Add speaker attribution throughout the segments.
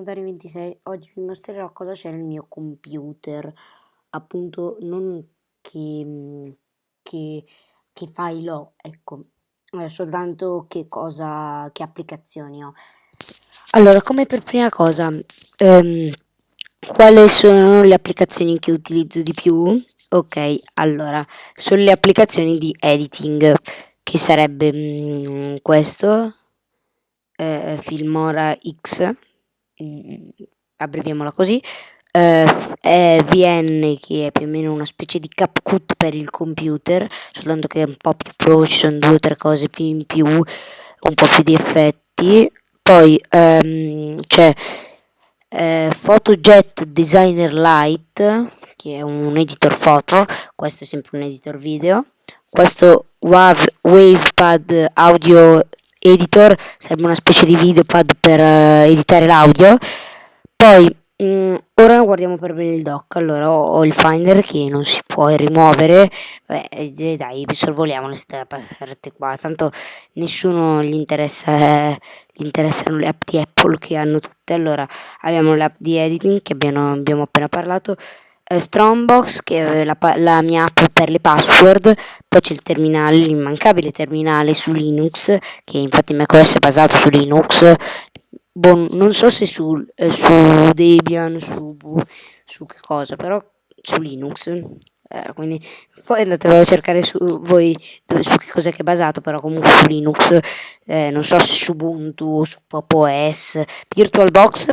Speaker 1: sono Dari26, oggi vi mostrerò cosa c'è nel mio computer, appunto non che, mm, che, che file ho, ecco, soltanto che cosa, che applicazioni ho. Allora, come per prima cosa, ehm, quali sono le applicazioni che utilizzo di più? Ok, allora, sono le applicazioni di editing, che sarebbe mm, questo, eh, Filmora X, abbreviamola così, eh, è VN che è più o meno una specie di CapCut per il computer, soltanto che è un po' più pro, ci sono due o tre cose più in più, un po' più di effetti. Poi ehm, c'è eh, PhotoJet Designer Lite, che è un editor foto, questo è sempre un editor video. Questo Wave, WavePad Audio editor, serve una specie di videopad per uh, editare l'audio. Poi mh, mm, ora guardiamo per bene il dock. Allora ho, ho, il Finder che non si può rimuovere. Beh, eh, dai, sorvoliamo queste parte qua. Tanto nessuno gli interessa, eh, gli interessano le app di Apple che hanno tutte. Allora abbiamo l'app di editing che abbiamo, abbiamo appena parlato eh, Strongbox che è la, la, mia app per le password, poi c'è il terminale, l'immancabile terminale su Linux, che infatti macOS è basato su Linux, bon, non so se su, eh, su Debian, su, su che cosa, però su Linux. Eh, quindi poi andatevelo a cercare su voi su che cos'è che è basato però comunque su Linux. Eh, non so se su Ubuntu su Pop OS VirtualBox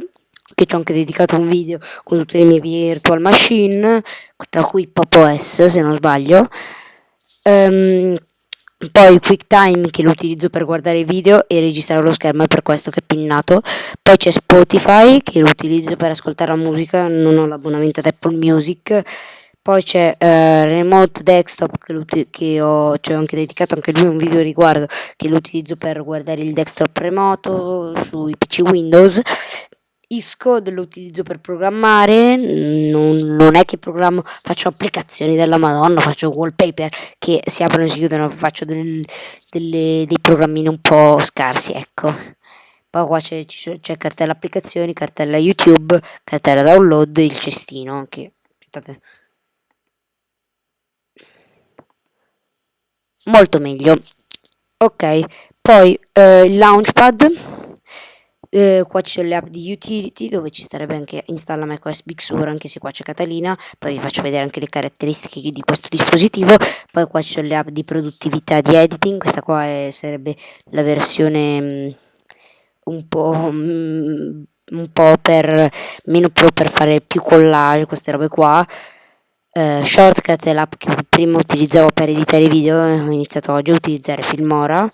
Speaker 1: che ci ho anche dedicato un video con tutte le mie virtual machine, tra cui PopOS se non sbaglio. Um, poi QuickTime che lo utilizzo per guardare i video e registrare lo schermo, è per questo che è pinnato. Poi c'è Spotify che lo utilizzo per ascoltare la musica, non ho l'abbonamento ad Apple Music. Poi c'è uh, Remote Desktop che, che ho, ci ho anche dedicato anche lui un video riguardo che lo utilizzo per guardare il desktop remoto sui PC Windows. Xcode lo utilizzo per programmare, non, non, è che programmo, faccio applicazioni della madonna, faccio wallpaper che si aprono e si chiudono, faccio del, delle, dei programmini un po' scarsi, ecco. Poi qua c'è, cartella applicazioni, cartella YouTube, cartella download, il cestino che, aspettate. Molto meglio. Ok, poi eh, il launchpad eh, qua ci sono le app di utility dove ci starebbe anche installa macOS Big Sur anche se qua c'è Catalina. Poi vi faccio vedere anche le caratteristiche di questo dispositivo. Poi qua ci sono le app di produttività di editing. Questa qua è, sarebbe la versione mh, mm, un po' mh, mm, un po' per meno pro per fare più collage queste robe qua. Uh, shortcut è l'app che prima utilizzavo per editare video ho iniziato oggi a utilizzare Filmora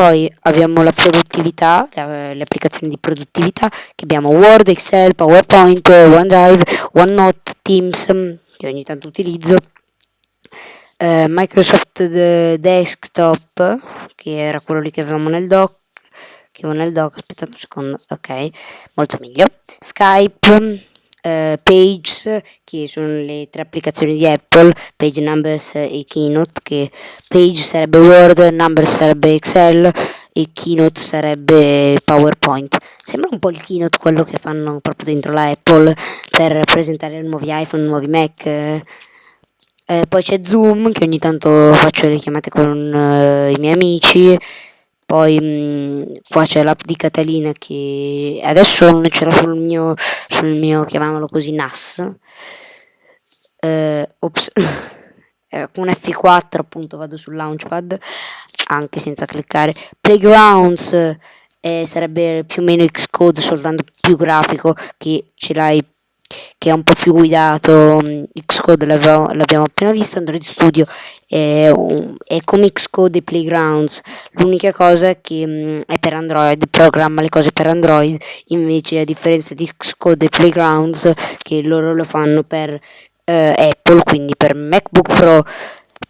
Speaker 1: poi abbiamo la produttività, le, applicazioni di produttività, che abbiamo Word, Excel, PowerPoint, OneDrive, OneNote, Teams, che ogni tanto utilizzo, eh, Microsoft Desktop, che era quello lì che avevamo nel doc, che avevo nel doc, aspettate un secondo, ok, molto meglio, Skype, uh, Pages, che sono le tre applicazioni di Apple, Page Numbers e Keynote, che Page sarebbe Word, Numbers sarebbe Excel e Keynote sarebbe PowerPoint. Sembra un po' il Keynote quello che fanno proprio dentro la Apple per presentare nuovi iPhone, nuovi Mac. Eh, poi c'è Zoom che ogni tanto faccio le chiamate con uh, i miei amici poi mh, qua c'è l'app di Catalina che adesso non ce l'ho sul mio, sul mio, chiamiamolo così, NAS. Eh, ops. eh, con F4 appunto vado sul launchpad, anche senza cliccare. Playgrounds eh, sarebbe più o meno Xcode, soltanto più grafico, che ce l'hai che è un po' più guidato, mm, Xcode l'abbiamo appena visto, Android Studio è, è come Xcode e Playgrounds, l'unica cosa è che mm, è per Android, programma le cose per Android, invece a differenza di Xcode e Playgrounds che loro lo fanno per eh, Apple, quindi per MacBook Pro,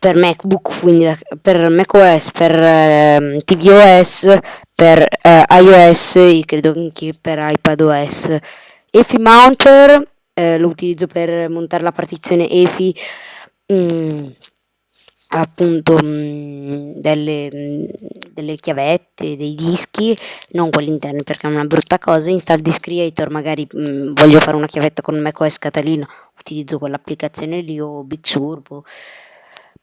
Speaker 1: per MacBook, quindi per macOS, per eh, tvOS, per eh, iOS e credo anche per iPadOS. EFI Mounter eh, lo utilizzo per montare la partizione EFI mh, mm, appunto mh, mm, delle, mh, mm, delle chiavette, dei dischi, non quelli interni perché è una brutta cosa, install Disk Creator, magari mh, mm, voglio fare una chiavetta con macOS Catalina, utilizzo quell'applicazione lì o Big Sur,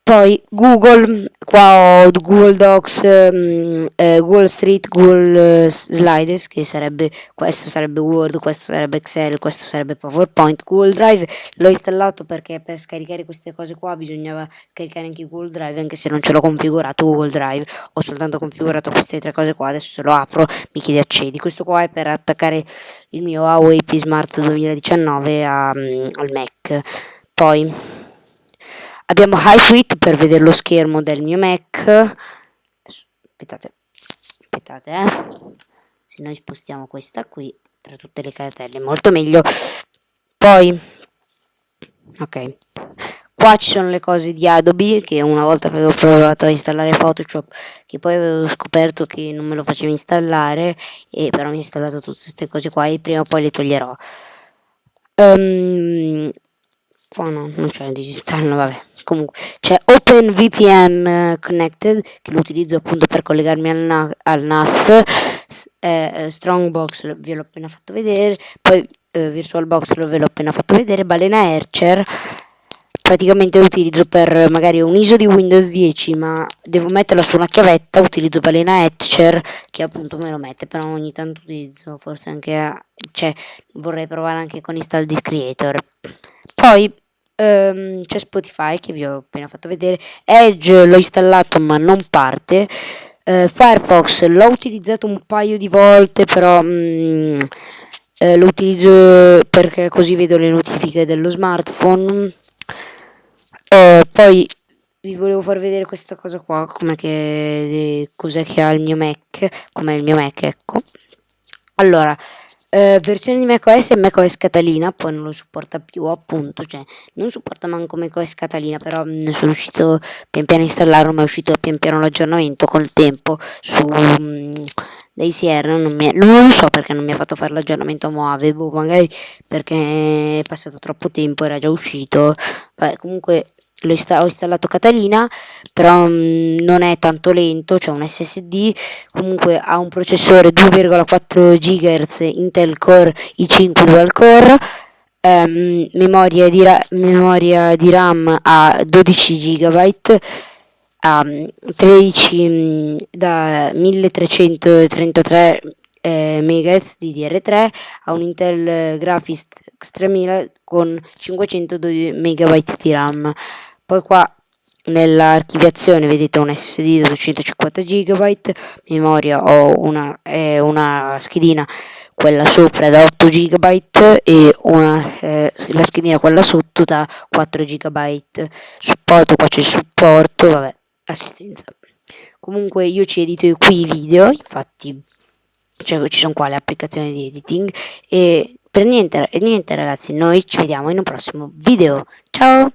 Speaker 1: poi Google, qua ho Google Docs, um, eh, Google Street, Google uh, Slides, che sarebbe, questo sarebbe Word, questo sarebbe Excel, questo sarebbe PowerPoint, Google Drive, l'ho installato perché per scaricare queste cose qua bisognava caricare anche Google Drive, anche se non ce l'ho configurato Google Drive, ho soltanto configurato queste tre cose qua, adesso se lo apro mi chiede accedi, questo qua è per attaccare il mio Huawei P Smart 2019 a, um, al Mac, poi... Abbiamo HiFit per vedere lo schermo del mio Mac. Aspettate, aspettate, eh. Se noi spostiamo questa qui, tra tutte le cartelle, molto meglio. Poi, ok, qua ci sono le cose di Adobe che una volta avevo provato a installare Photoshop che poi avevo scoperto che non me lo faceva installare e però mi ha installato tutte queste cose qua e prima o poi le toglierò um, qua no, non c'è disinstallo, vabbè. Comunque c'è OpenVPN eh, Connected che lo utilizzo appunto per collegarmi al, na al NAS eh, eh, Strongbox ve l'ho appena fatto vedere poi eh, VirtualBox ve l'ho appena fatto vedere Balena Archer praticamente lo utilizzo per magari un ISO di Windows 10 ma devo metterla su una chiavetta utilizzo Balena Etcher che appunto me lo mette però ogni tanto utilizzo forse anche a, cioè vorrei provare anche con Install Disk Creator poi um, c'è Spotify che vi ho appena fatto vedere, Edge l'ho installato ma non parte, uh, Firefox l'ho utilizzato un paio di volte però um, uh, lo utilizzo perché così vedo le notifiche dello smartphone. Uh, poi vi volevo far vedere questa cosa qua, come che cos'è che ha il mio Mac, come il mio Mac, ecco. Allora, eh, versione di macOS e macOS Catalina, poi non lo supporta più appunto, cioè non supporta manco macOS Catalina, però ne mm, sono uscito pian piano a installarlo, ma è uscito pian piano l'aggiornamento col tempo su mh, mm, Sierra, non, mi, non lo so perché non mi ha fatto fare l'aggiornamento a Mojave, boh, magari perché è passato troppo tempo, era già uscito, Beh, comunque ho installato Catalina però mh, non è tanto lento c'è un SSD comunque ha un processore 2,4 GHz Intel Core i5 dual core ehm, memoria, di memoria di RAM a 12 GB a 13 mh, da 1333 eh, MHz di DR3 a un Intel Graphics 3000 con 500 MB di RAM poi qua nell'archiviazione vedete un SSD di 250 GB, memoria ho una, eh, una schedina quella sopra da 8 GB e una, eh, la schedina quella sotto da 4 GB. Supporto, qua c'è il supporto, vabbè, assistenza. Comunque io ci edito qui i video, infatti cioè ci sono qua le applicazioni di editing e per niente, niente ragazzi, noi ci vediamo in un prossimo video. Ciao!